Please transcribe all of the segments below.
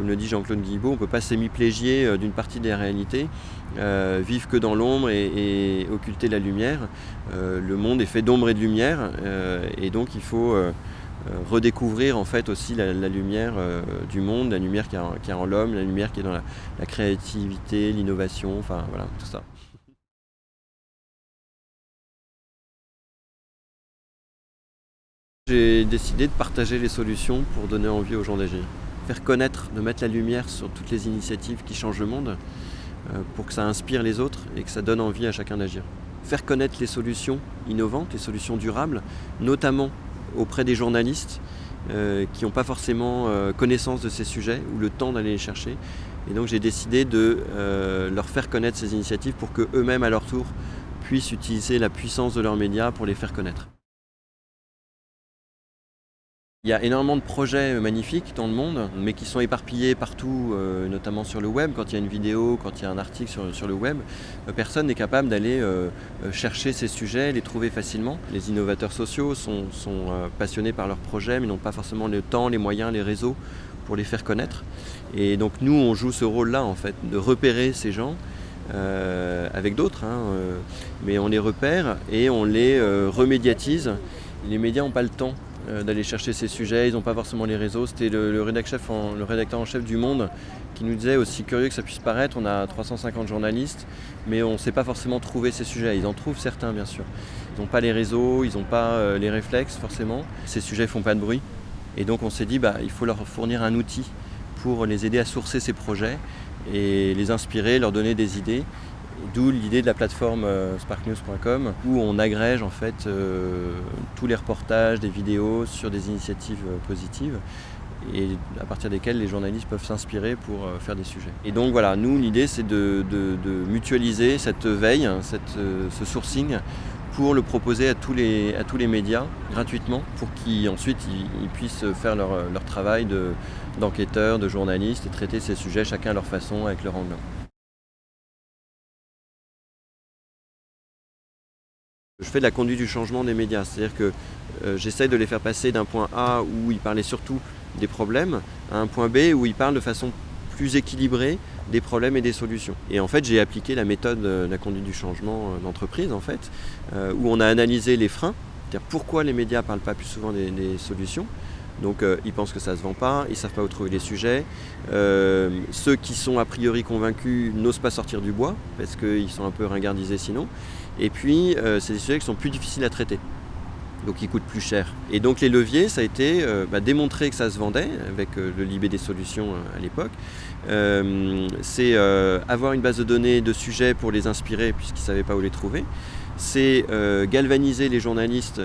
comme le dit Jean-Claude Guibault, on ne peut pas s'hémiplégier d'une partie des réalités, vivre que dans l'ombre et, occulter la lumière. le monde est fait d'ombre et de lumière, et donc il faut redécouvrir en fait aussi la, lumière du monde, la lumière qui est en, l'homme, la lumière qui est dans la créativité, l'innovation, enfin voilà, tout ça. J'ai décidé de partager les solutions pour donner envie aux gens d'agir. Faire connaître, de mettre la lumière sur toutes les initiatives qui changent le monde euh, pour que ça inspire les autres et que ça donne envie à chacun d'agir. Faire connaître les solutions innovantes, les solutions durables, notamment auprès des journalistes euh, qui n'ont pas forcément euh, connaissance de ces sujets ou le temps d'aller les chercher. Et donc j'ai décidé de leur faire connaître ces initiatives pour qu'eux-mêmes à leur tour puissent utiliser la puissance de leurs médias pour les faire connaître. Il y a énormément de projets euh, magnifiques dans le monde, mais qui sont éparpillés partout, euh, notamment sur le web. Quand il y a une vidéo, quand il y a un article sur, le web, euh, personne n'est capable d'aller chercher ces sujets, les trouver facilement. Les innovateurs sociaux sont, passionnés par leurs projets, mais n'ont pas forcément le temps, les moyens, les réseaux pour les faire connaître. Et donc nous, on joue ce rôle-là, en fait, de repérer ces gens, avec d'autres, hein, mais on les repère et on les remédiatise. Les médias n'ont pas le temps d'aller chercher ces sujets, ils n'ont pas forcément les réseaux. C'était le, rédacteur en chef du Monde qui nous disait, aussi curieux que ça puisse paraître, on a 350 journalistes, mais on ne sait pas forcément trouver ces sujets. Ils en trouvent certains bien sûr. Ils n'ont pas les réseaux, ils n'ont pas euh, les réflexes forcément. Ces sujets ne font pas de bruit. Et donc on s'est dit, bah, il faut leur fournir un outil pour les aider à sourcer ces projets et les inspirer, leur donner des idées. D'où l'idée de la plateforme euh, sparknews.com où on agrège en fait euh, tous les reportages, des vidéos sur des initiatives euh, positives et à partir desquelles les journalistes peuvent s'inspirer pour faire des sujets. Et donc voilà, nous l'idée c'est de, mutualiser cette veille, ce sourcing pour le proposer à tous les, médias gratuitement pour qu'ensuite ils, puissent faire leur, travail d'enquêteurs, de, de journalistes et traiter ces sujets chacun à leur façon avec leur angle. Je fais de la conduite du changement des médias, c'est-à-dire que euh, j'essaye de les faire passer d'un point A où ils parlaient surtout des problèmes à un point B où ils parlent de façon plus équilibrée des problèmes et des solutions. Et en fait, j'ai appliqué la méthode de la conduite du changement euh, d'entreprise, en fait, euh, où on a analysé les freins, c'est-à-dire pourquoi les médias ne parlent pas plus souvent des, solutions. Donc ils pensent que ça ne se vend pas, ils ne savent pas où trouver les sujets. ceux qui sont a priori convaincus n'osent pas sortir du bois parce qu'ils sont un peu ringardisés sinon. Et puis, euh, c'est des sujets qui sont plus difficiles à traiter, donc qui coûtent plus cher. Et donc les leviers, ça a été euh, bah, démontrer que ça se vendait, avec euh, le Libé des solutions à l'époque. c'est avoir une base de données de sujets pour les inspirer, puisqu'ils ne savaient pas où les trouver. C'est galvaniser les journalistes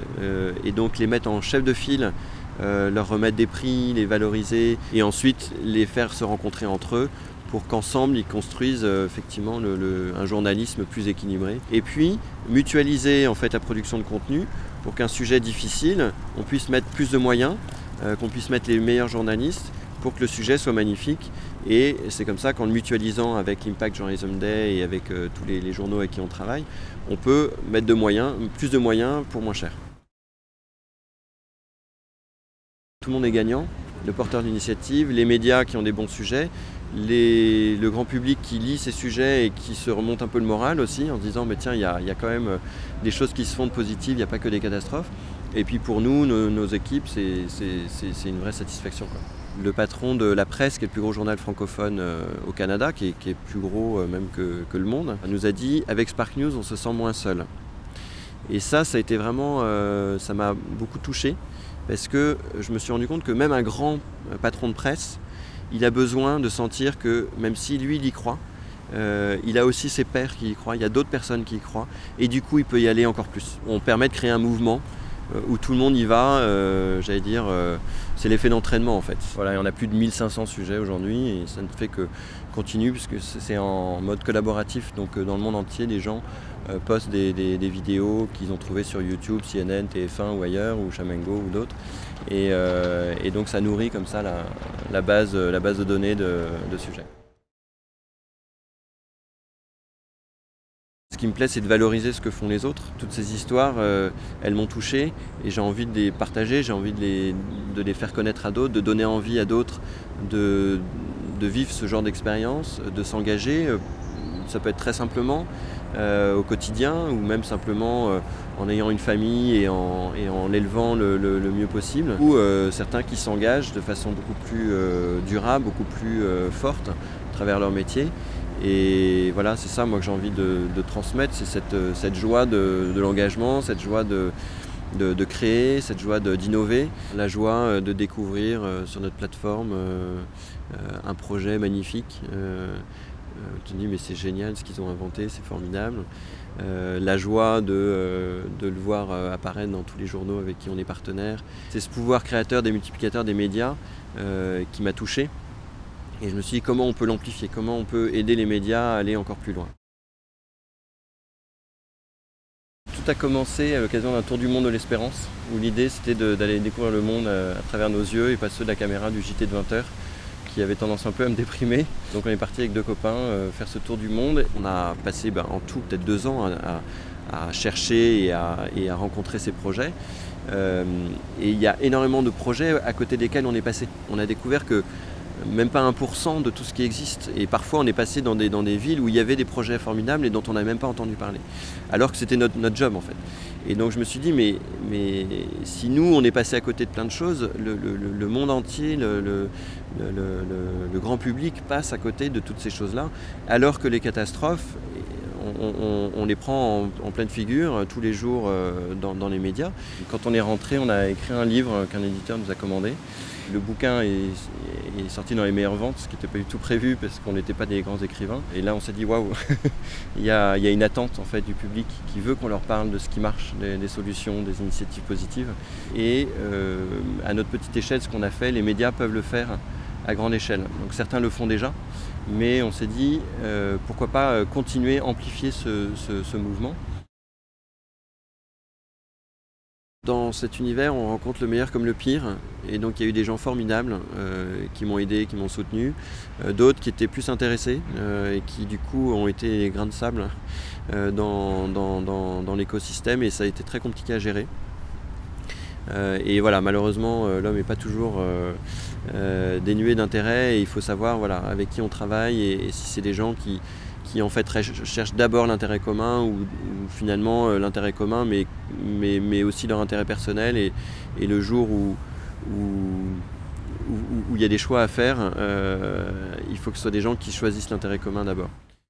et donc les mettre en chef de file leur remettre des prix, les valoriser et ensuite les faire se rencontrer entre eux pour qu'ensemble ils construisent euh, effectivement un journalisme plus équilibré. Et puis mutualiser en fait la production de contenu pour qu'un sujet difficile, on puisse mettre plus de moyens, euh, qu'on puisse mettre les meilleurs journalistes pour que le sujet soit magnifique. Et c'est comme ça qu'en le mutualisant avec l'Impact Journalism Day et avec euh, tous les, les, journaux avec qui on travaille, on peut mettre de moyens, plus de moyens pour moins cher. Tout le monde est gagnant, le porteur d'initiative, les médias qui ont des bons sujets, le grand public qui lit ces sujets et qui se remonte un peu le moral aussi en se disant mais tiens il y a, quand même euh, des choses qui se font de positives, il n'y a pas que des catastrophes. Et puis pour nous, nos, équipes, c'est une vraie satisfaction. Le patron de La Presse, qui est le plus gros journal francophone euh, au Canada, qui est, plus gros euh, même que, le monde, nous a dit avec Spark News on se sent moins seul. Et ça, ça a été vraiment, ça m'a beaucoup touché parce que je me suis rendu compte que même un grand patron de presse, il a besoin de sentir que même si lui il y croit, euh, il a aussi ses pairs qui y croient, il y a d'autres personnes qui y croient, et du coup il peut y aller encore plus. On permet de créer un mouvement euh, où tout le monde y va, euh, j'allais dire, c'est l'effet d'entraînement en fait. Voilà, on a plus de 1500 sujets aujourd'hui et ça ne fait que continuer puisque c'est en mode collaboratif, donc dans le monde entier des gens postent des, vidéos qu'ils ont trouvées sur YouTube, CNN, TF1 ou ailleurs, ou Chamengo ou d'autres. Et, donc ça nourrit comme ça la, base, la base de données de sujets. Qui me plaît, c'est de valoriser ce que font les autres. Toutes ces histoires, euh, elles m'ont touché et j'ai envie de les partager, j'ai envie de les, faire connaître à d'autres, de donner envie à d'autres de, de vivre ce genre d'expérience, de s'engager. Ça peut être très simplement au quotidien ou même simplement en ayant une famille et en, l'élevant le, mieux possible. Ou certains qui s'engagent de façon beaucoup plus durable, beaucoup plus forte à travers leur métier. Et voilà, c'est ça moi que j'ai envie de, transmettre, c'est cette, joie de l'engagement, cette joie de, créer, cette joie d'innover, la joie euh, de découvrir euh, sur notre plateforme euh, un projet magnifique. tu te dis mais c'est génial ce qu'ils ont inventé, c'est formidable. la joie de, le voir apparaître dans tous les journaux avec qui on est partenaire. C'est ce pouvoir créateur des multiplicateurs des médias qui m'a touché. Et je me suis dit comment on peut l'amplifier, comment on peut aider les médias à aller encore plus loin? Tout a commencé à l'occasion d'un tour du monde de l'espérance, où l'idée c'était d'aller découvrir le monde euh, à travers nos yeux et pas ceux de la caméra du JT de 20h qui avait tendance un peu à me déprimer. Donc on est parti avec deux copains euh, faire ce tour du monde. On a passé ben, en tout peut-être deux ans à, chercher et à, rencontrer ces projets. Euh, et il y a énormément de projets à côté desquels on est passé. On a découvert que même pas 1% de tout ce qui existe. Et parfois, on est passé dans des, dans des villes où il y avait des projets formidables et dont on n'a même pas entendu parler. Alors que c'était notre, notre, job, en fait. Et donc, je me suis dit, mais, mais si nous, on est passé à côté de plein de choses, le, le, monde entier, le, le, grand public passe à côté de toutes ces choses-là, alors que les catastrophes, on, les prend en, pleine figure euh, tous les jours euh, dans, les médias. Quand on est rentré, on a écrit un livre qu'un éditeur nous a commandé. Le bouquin est, sorti dans les meilleures ventes, ce qui n'était pas du tout prévu parce qu'on n'était pas des grands écrivains. Et là, on s'est dit waouh, il, y a, une attente en fait du public qui veut qu'on leur parle de ce qui marche, des, solutions, des initiatives positives. Et euh, à notre petite échelle, ce qu'on a fait, les médias peuvent le faire à grande échelle. Donc certains le font déjà, mais on s'est dit euh, pourquoi pas euh, continuer, amplifier ce, mouvement. Dans cet univers, on rencontre le meilleur comme le pire, et donc il y a eu des gens formidables euh, qui m'ont aidé, qui m'ont soutenu, d'autres qui étaient plus intéressés et qui du coup ont été grains de sable dans l'écosystème, et ça a été très compliqué à gérer. Et voilà, malheureusement, l'homme n'est pas toujours euh, dénué d'intérêt et il faut savoir voilà, avec qui on travaille et, si c'est des gens qui, qui en fait cherchent d'abord l'intérêt commun ou, finalement euh, l'intérêt commun mais, mais, mais, aussi leur intérêt personnel et, le jour où, où, il y a des choix à faire, euh, il faut que ce soit des gens qui choisissent l'intérêt commun d'abord.